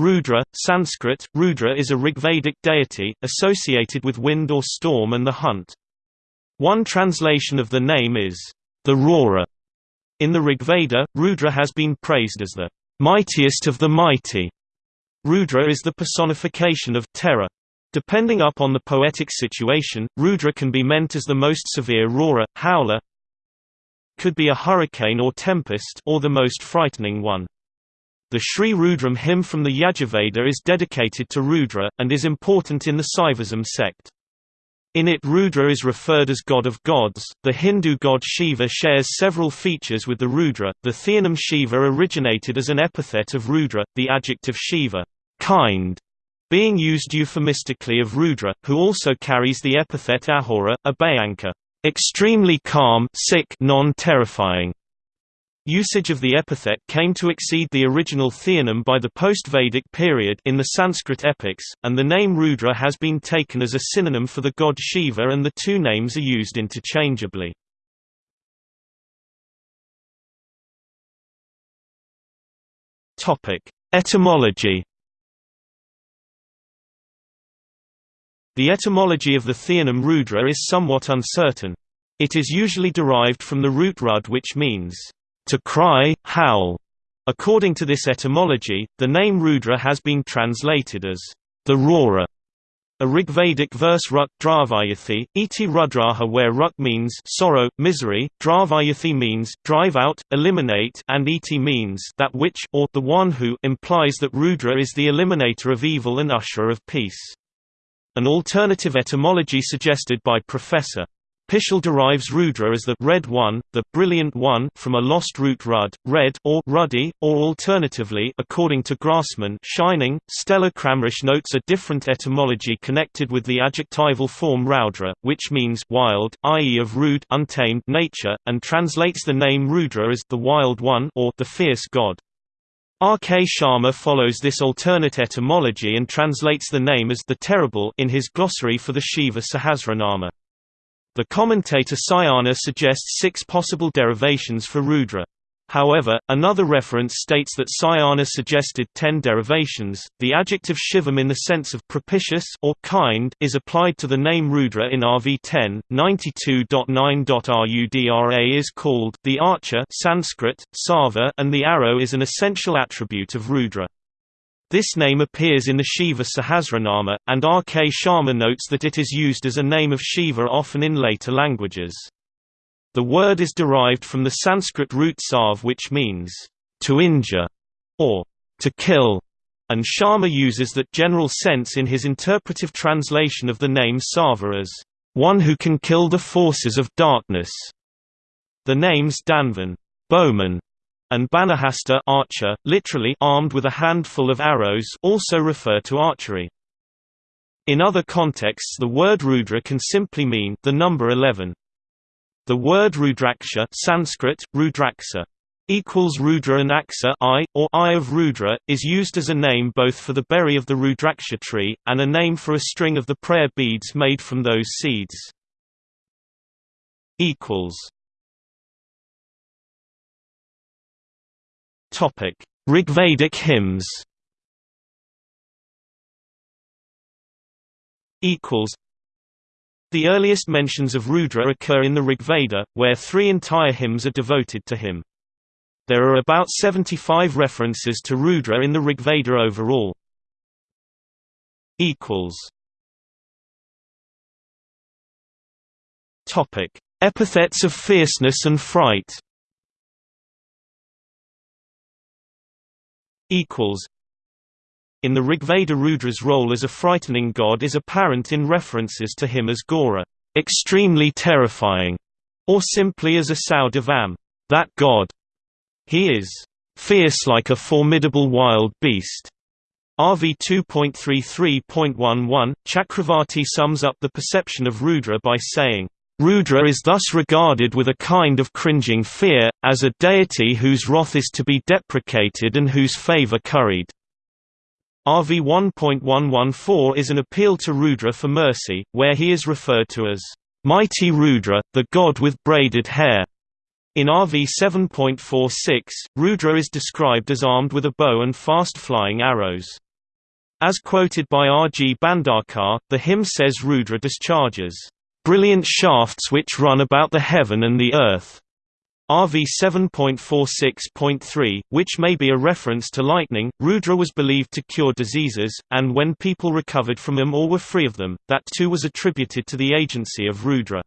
Rudra, Sanskrit, Rudra is a Rigvedic deity, associated with wind or storm and the hunt. One translation of the name is, the roarer. In the Rigveda, Rudra has been praised as the mightiest of the mighty. Rudra is the personification of terror. Depending upon the poetic situation, Rudra can be meant as the most severe roarer, howler, could be a hurricane or tempest or the most frightening one. The Sri Rudram hymn from the Yajurveda is dedicated to Rudra, and is important in the Saivism sect. In it Rudra is referred as god of gods. The Hindu god Shiva shares several features with the Rudra. The theonym Shiva originated as an epithet of Rudra, the adjective Shiva, kind, being used euphemistically of Rudra, who also carries the epithet Ahura, Abhayanka, extremely calm, sick, non-terrifying. Usage of the epithet came to exceed the original theonym by the post-Vedic period in the Sanskrit epics, and the name Rudra has been taken as a synonym for the god Shiva and the two names are used interchangeably. Etymology The etymology of the theonym Rudra is somewhat uncertain. It is usually derived from the root rud which means to cry, howl. According to this etymology, the name Rudra has been translated as the roarer. A Rigvedic verse Ruk Dravayathi, iti Rudraha where Ruk means sorrow, misery, Dravayathi means drive out, eliminate, and iti means that which or the one who implies that Rudra is the eliminator of evil and usherer of peace. An alternative etymology suggested by Professor Pischel derives Rudra as the red one, the brilliant one from a lost root rud, red or ruddy, or alternatively according to Grassmann shining. Stella Kramrisch notes a different etymology connected with the adjectival form Raudra, which means wild, i.e. of rude untamed nature, and translates the name Rudra as the wild one or the fierce god. R. K. Sharma follows this alternate etymology and translates the name as the terrible in his glossary for the Shiva Sahasranama. The commentator Sayana suggests six possible derivations for Rudra. However, another reference states that Sayana suggested ten derivations. The adjective Shivam in the sense of propitious or kind is applied to the name Rudra in RV 10. 92.9.Rudra is called the archer Sanskrit, Sava, and the arrow is an essential attribute of Rudra. This name appears in the Shiva Sahasranama, and R. K. Sharma notes that it is used as a name of Shiva often in later languages. The word is derived from the Sanskrit root sav which means, to injure, or to kill, and Sharma uses that general sense in his interpretive translation of the name Sava as, one who can kill the forces of darkness. The names Dhanvan bowman, and Banahasta archer, literally armed with a handful of arrows also refer to archery. In other contexts the word Rudra can simply mean the number 11. The word Rudraksha Sanskrit, Rudraksa, equals Rudra and Aksa eye, or eye of Rudra, is used as a name both for the berry of the Rudraksha tree, and a name for a string of the prayer beads made from those seeds. Topic: Rigvedic hymns. Equals. The earliest mentions of Rudra occur in the Rigveda, where three entire hymns are devoted to him. There are about 75 references to Rudra in the Rigveda overall. Equals. Topic: Epithets of fierceness and fright. Equals in the Rigveda Rudra's role as a frightening god is apparent in references to him as Ghora, extremely terrifying, or simply as a Saudavam, that god. He is fierce like a formidable wild beast. RV 2.33.11, Chakravarti sums up the perception of Rudra by saying, Rudra is thus regarded with a kind of cringing fear, as a deity whose wrath is to be deprecated and whose favor curried. RV 1.114 is an appeal to Rudra for mercy, where he is referred to as, "...mighty Rudra, the god with braided hair." In RV 7.46, Rudra is described as armed with a bow and fast-flying arrows. As quoted by R. G. Bhandarkar, the hymn says Rudra discharges, "...brilliant shafts which run about the heaven and the earth." RV 7.46.3, which may be a reference to lightning, Rudra was believed to cure diseases, and when people recovered from them or were free of them, that too was attributed to the agency of Rudra.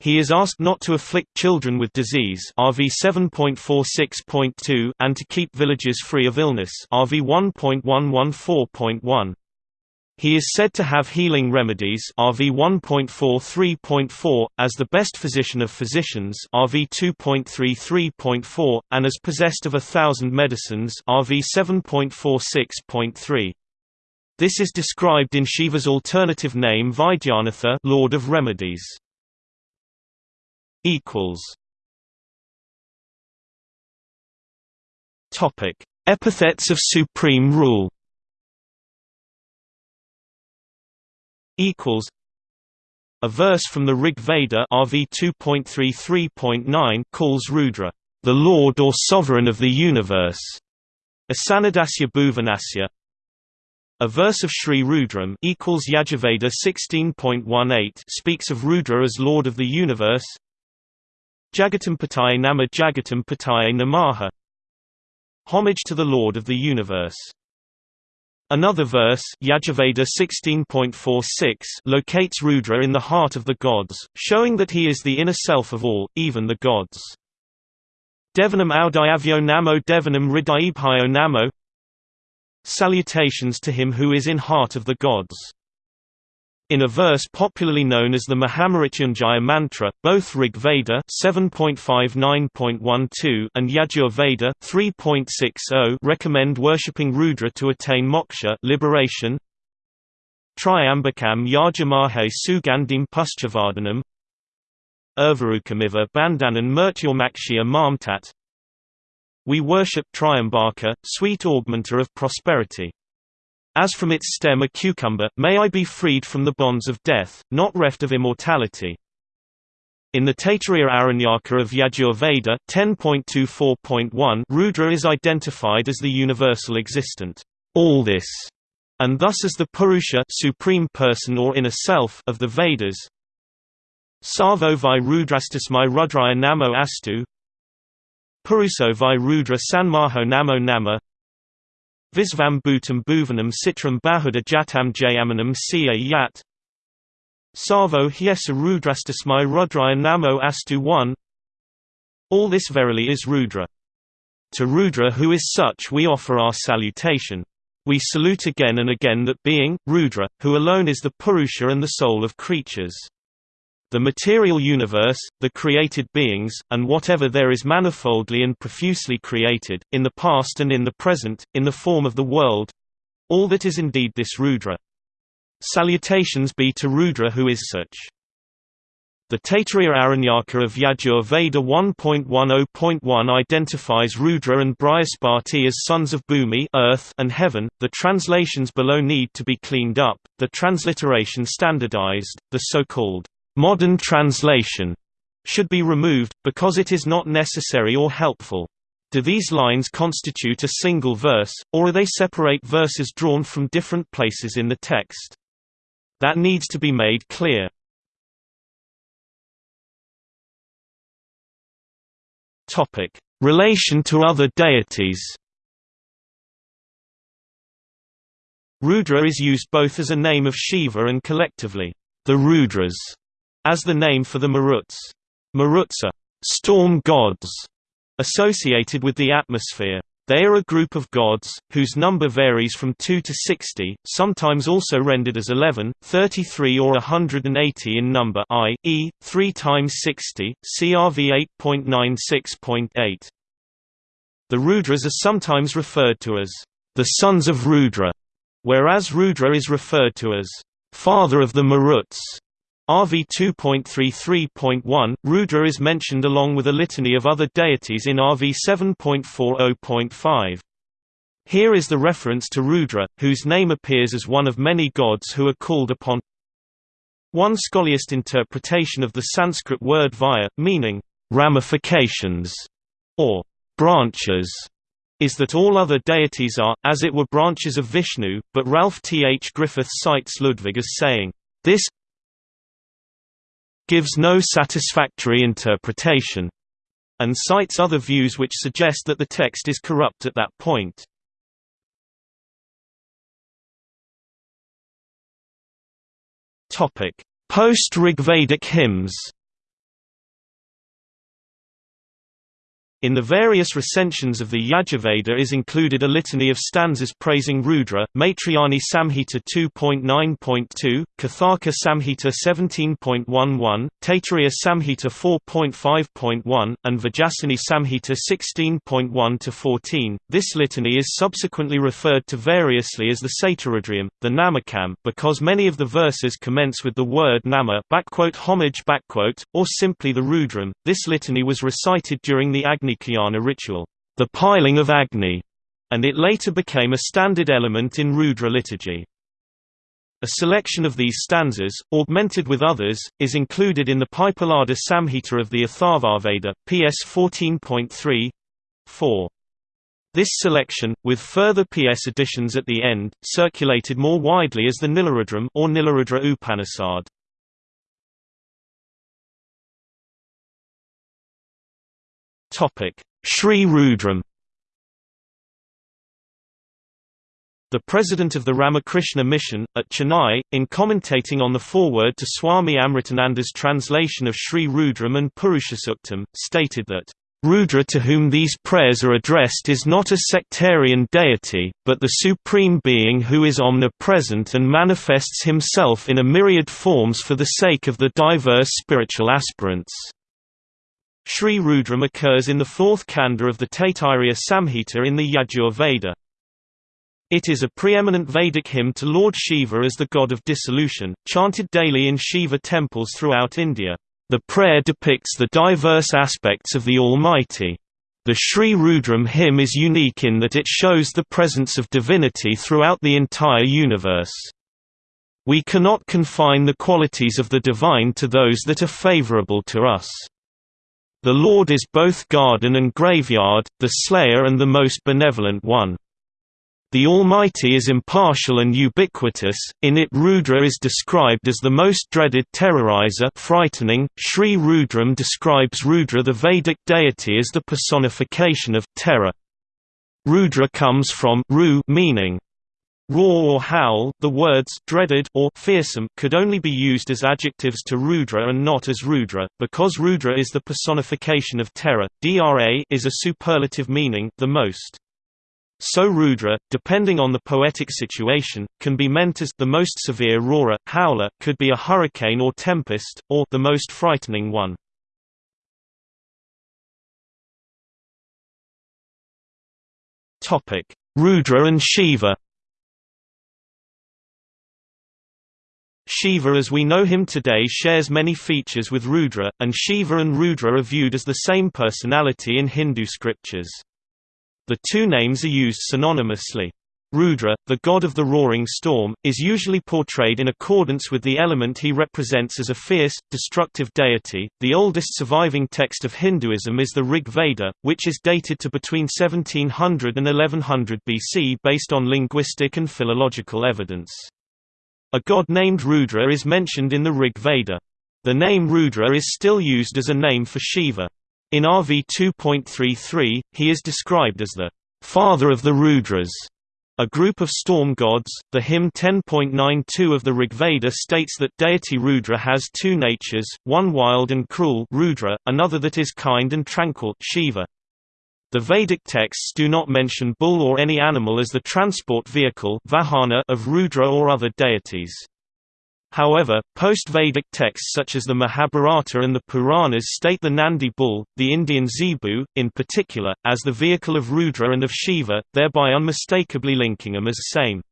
He is asked not to afflict children with disease RV 7.46.2 and to keep villages free of illness RV 1.114.1. He is said to have healing remedies RV 1.43.4, as the best physician of physicians RV 2.33.4, and as possessed of a thousand medicines RV 7.46.3. This is described in Shiva's alternative name Vaidyanatha Lord of Remedies. equals Topic: Epithets of supreme rule equals a verse from the Rig Veda RV 2.33.9 calls Rudra the Lord or Sovereign of the universe. Asanadasya Bhuvanasya. A verse of Sri Rudram equals Yajurveda 16.18 speaks of Rudra as Lord of the universe. Jagatampataye Nama Jagatampataye Namaha. Homage to the Lord of the universe. Another verse Yajurveda 16.46 locates Rudra in the heart of the gods, showing that he is the inner self of all, even the gods. Devanam Audayavyo Namo Devanam Hridaibhyo Namo Salutations to him who is in heart of the gods. In a verse popularly known as the Mahamrityunjaya mantra, both Rig Veda 7.59.12 and Yajur Veda 3.60 recommend worshipping Rudra to attain moksha liberation. Triambakam Yajamahe Sugandim Puschavardhanam Urvarukamiva Bandhanan Murtyormakshya Mamtat We worship Triambaka, sweet augmenter of prosperity. As from its stem a cucumber, may I be freed from the bonds of death, not reft of immortality. In the Taittiriya Aranyaka of Yajur Veda 10.24.1 Rudra is identified as the universal existent, all this, and thus as the Purusha supreme person or inner self of the Vedas. Sarvo vai rudrastasmai rudraya namo astu Puruso vai rudra sanmaho namo nama Visvam bhutam bhuvanam citram bahuda jatam jayamanam siya yat Sarvo hyesa rudrastasmai rudraya namo astu 1 All this verily is Rudra. To Rudra who is such we offer our salutation. We salute again and again that being, Rudra, who alone is the Purusha and the soul of creatures the material universe, the created beings, and whatever there is manifoldly and profusely created, in the past and in the present, in the form of the world—all that is indeed this Rudra. Salutations be to Rudra who is such. The Taittiriya Aranyaka of Yajur Veda 1.10.1 identifies Rudra and Brihaspati as sons of Bhumi earth and heaven. The translations below need to be cleaned up, the transliteration standardized, the so-called Modern translation should be removed, because it is not necessary or helpful. Do these lines constitute a single verse, or are they separate verses drawn from different places in the text? That needs to be made clear. Relation to other deities. Rudra is used both as a name of Shiva and collectively, the Rudras as the name for the Maruts. Maruts are storm gods associated with the atmosphere. They are a group of gods, whose number varies from 2 to 60, sometimes also rendered as 11, 33 or 180 in number i.e., 3 times 60, CRV 8.96.8. The Rudras are sometimes referred to as the sons of Rudra, whereas Rudra is referred to as father of the Maruts. RV 2.33.1, Rudra is mentioned along with a litany of other deities in RV 7.40.5. Here is the reference to Rudra, whose name appears as one of many gods who are called upon. One scholiast interpretation of the Sanskrit word vaya, meaning ramifications or branches, is that all other deities are, as it were branches of Vishnu, but Ralph T. H. Griffith cites Ludwig as saying, "...this gives no satisfactory interpretation," and cites other views which suggest that the text is corrupt at that point. Post-Rigvedic hymns In the various recensions of the Yajurveda is included a litany of stanzas praising Rudra, Maitrayani Samhita 2.9.2, Kathaka Samhita 17.11, Taittiriya Samhita 4.5.1, and Vajasani Samhita 16.1-14. This litany is subsequently referred to variously as the Satarudriyam, the Namakam, because many of the verses commence with the word nama homage or simply the Rudram. This litany was recited during the Agni Agnikayana ritual, the piling of Agni, and it later became a standard element in Rudra liturgy. A selection of these stanzas, augmented with others, is included in the Paippalada Samhita of the Atharvaveda, PS 14.3 4. This selection, with further PS additions at the end, circulated more widely as the Nilarudram or Nilarudra Upanishad. Sri Rudram The president of the Ramakrishna Mission, at Chennai, in commentating on the foreword to Swami Amritananda's translation of Sri Rudram and Purushasuktam, stated that, Rudra to whom these prayers are addressed is not a sectarian deity, but the Supreme Being who is omnipresent and manifests himself in a myriad forms for the sake of the diverse spiritual aspirants. Sri Rudram occurs in the fourth kanda of the Taittiriya Samhita in the Yajur Veda. It is a preeminent Vedic hymn to Lord Shiva as the god of dissolution, chanted daily in Shiva temples throughout India. The prayer depicts the diverse aspects of the Almighty. The Sri Rudram hymn is unique in that it shows the presence of divinity throughout the entire universe. We cannot confine the qualities of the divine to those that are favorable to us. The Lord is both garden and graveyard, the slayer and the most benevolent one. The Almighty is impartial and ubiquitous, in it Rudra is described as the most dreaded terrorizer frightening. Sri Rudram describes Rudra the Vedic deity as the personification of terror. Rudra comes from ru meaning Roar or howl, the words dreaded or fearsome could only be used as adjectives to Rudra and not as Rudra, because Rudra is the personification of terror. Dra is a superlative meaning the most. So Rudra, depending on the poetic situation, can be meant as the most severe roarer, howler, could be a hurricane or tempest, or the most frightening one. Rudra and Shiva. Shiva as we know him today shares many features with Rudra, and Shiva and Rudra are viewed as the same personality in Hindu scriptures. The two names are used synonymously. Rudra, the god of the roaring storm, is usually portrayed in accordance with the element he represents as a fierce, destructive deity. The oldest surviving text of Hinduism is the Rig Veda, which is dated to between 1700 and 1100 BC based on linguistic and philological evidence. A god named Rudra is mentioned in the Rig Veda. The name Rudra is still used as a name for Shiva. In RV 2.33, he is described as the father of the Rudras, a group of storm gods. The hymn 10.92 of the Rigveda states that deity Rudra has two natures, one wild and cruel Rudra, another that is kind and tranquil Shiva. The Vedic texts do not mention bull or any animal as the transport vehicle vahana of Rudra or other deities. However, post-Vedic texts such as the Mahabharata and the Puranas state the Nandi bull, the Indian zebu, in particular, as the vehicle of Rudra and of Shiva, thereby unmistakably linking them as same.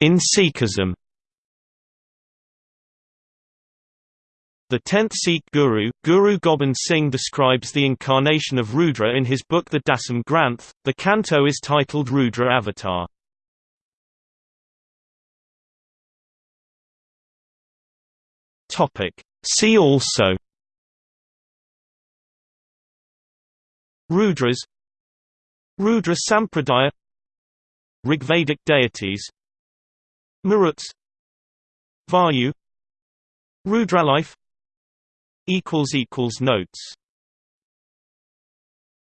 In Sikhism The 10th Sikh guru, Guru Gobind Singh describes the incarnation of Rudra in his book the Dasam Granth. The canto is titled Rudra Avatar. Topic. See also Rudras Rudra Sampradaya Rigvedic deities Maruts Vayu Rudralife Notes